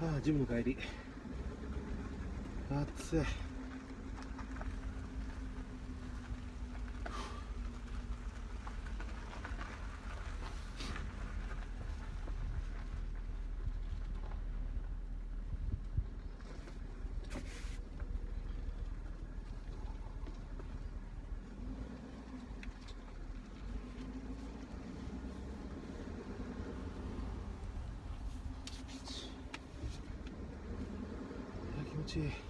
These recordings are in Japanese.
あジムの帰り。暑い。いや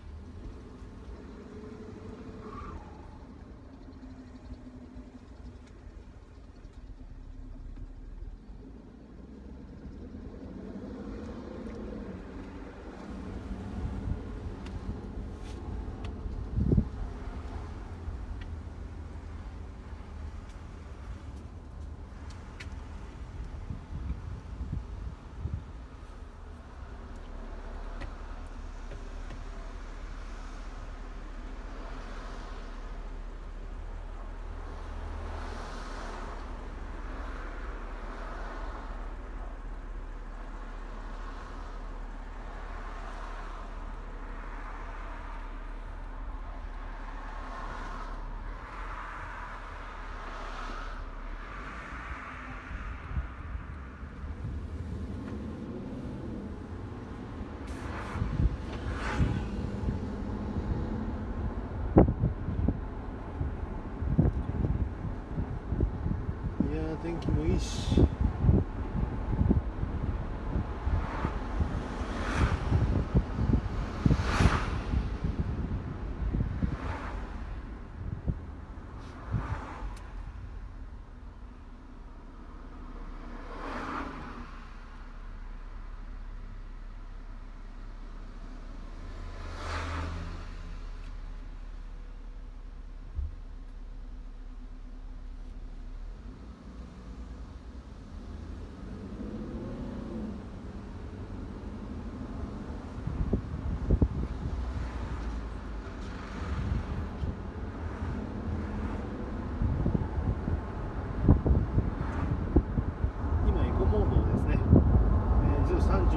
tenho que ir.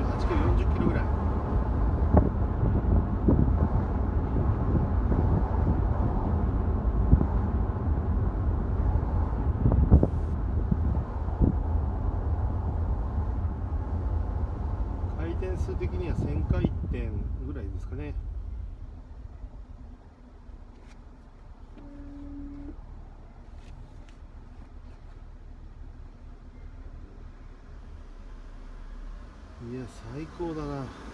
38キロ40キロぐらい。回転数的には1000回転ぐらいですかね。いや最高だな。